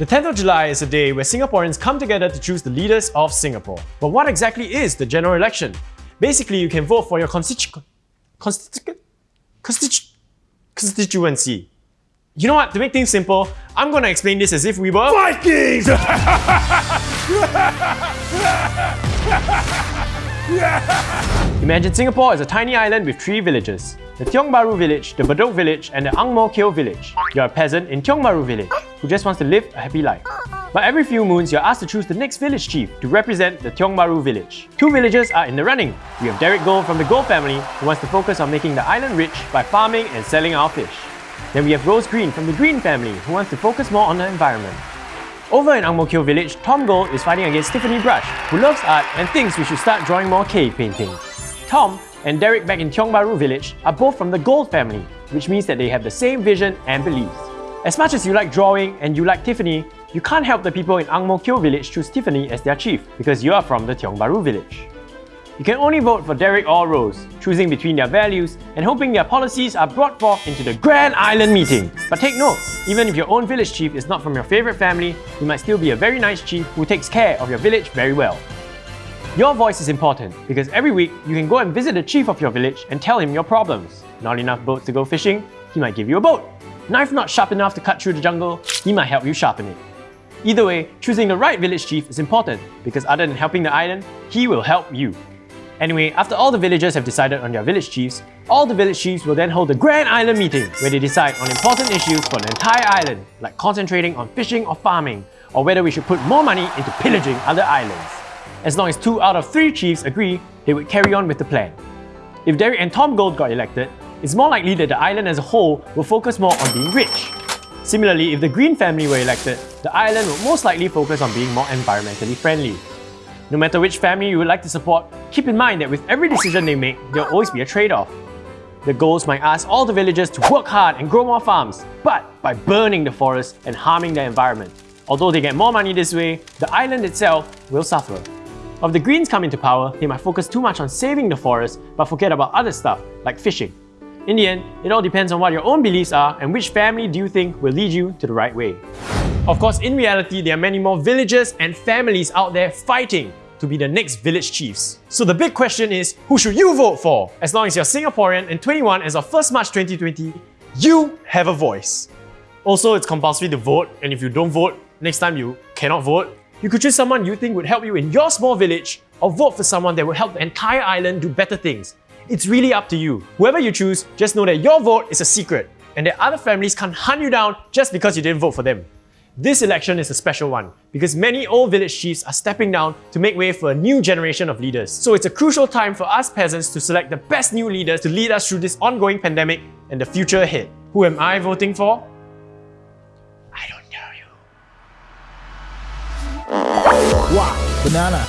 The 10th of July is a day where Singaporeans come together to choose the leaders of Singapore. But what exactly is the general election? Basically, you can vote for your constitu constitu constitu constituency. You know what? To make things simple, I'm gonna explain this as if we were Vikings! Imagine Singapore is a tiny island with three villages. The Tiong Bahru village, the Bedok village, and the Ang Mo Kio village. You're a peasant in Tiong Bahru village who just wants to live a happy life. But every few moons, you're asked to choose the next village chief to represent the Tiong Bahru village. Two villagers are in the running. We have Derek Goh from the Goh family who wants to focus on making the island rich by farming and selling our fish. Then we have Rose Green from the Green family who wants to focus more on the environment. Over in Ang Mo Kio village, Tom Gold is fighting against Tiffany Brush, who loves art and thinks we should start drawing more cave paintings. Tom and Derek back in Tiong Bahru village are both from the Gold family, which means that they have the same vision and beliefs. As much as you like drawing and you like Tiffany, you can't help the people in Ang Mo Kio village choose Tiffany as their chief because you are from the Tiong Bahru village. You can only vote for Derek or Rose, choosing between their values and hoping their policies are brought forth into the Grand Island meeting. But take note, even if your own village chief is not from your favourite family, he might still be a very nice chief who takes care of your village very well. Your voice is important because every week you can go and visit the chief of your village and tell him your problems. Not enough boats to go fishing? He might give you a boat. Knife not sharp enough to cut through the jungle? He might help you sharpen it. Either way, choosing the right village chief is important because other than helping the island, he will help you. Anyway, after all the villagers have decided on their village chiefs, all the village chiefs will then hold a Grand Island meeting where they decide on important issues for the entire island, like concentrating on fishing or farming, or whether we should put more money into pillaging other islands. As long as two out of three chiefs agree, they would carry on with the plan. If Derek and Tom Gold got elected, it's more likely that the island as a whole will focus more on being rich. Similarly, if the Green family were elected, the island would most likely focus on being more environmentally friendly. No matter which family you would like to support, keep in mind that with every decision they make, there will always be a trade-off. The goals might ask all the villagers to work hard and grow more farms, but by burning the forest and harming the environment. Although they get more money this way, the island itself will suffer. If the Greens come into power, they might focus too much on saving the forest but forget about other stuff, like fishing. In the end, it all depends on what your own beliefs are and which family do you think will lead you to the right way. Of course, in reality, there are many more villages and families out there fighting to be the next village chiefs. So the big question is, who should you vote for? As long as you're Singaporean and 21 as of 1st March 2020, you have a voice. Also, it's compulsory to vote and if you don't vote, next time you cannot vote. You could choose someone you think would help you in your small village or vote for someone that will help the entire island do better things. It's really up to you. Whoever you choose, just know that your vote is a secret and that other families can't hunt you down just because you didn't vote for them. This election is a special one because many old village chiefs are stepping down to make way for a new generation of leaders. So it's a crucial time for us peasants to select the best new leaders to lead us through this ongoing pandemic and the future ahead. Who am I voting for? I don't know you. Wow, banana.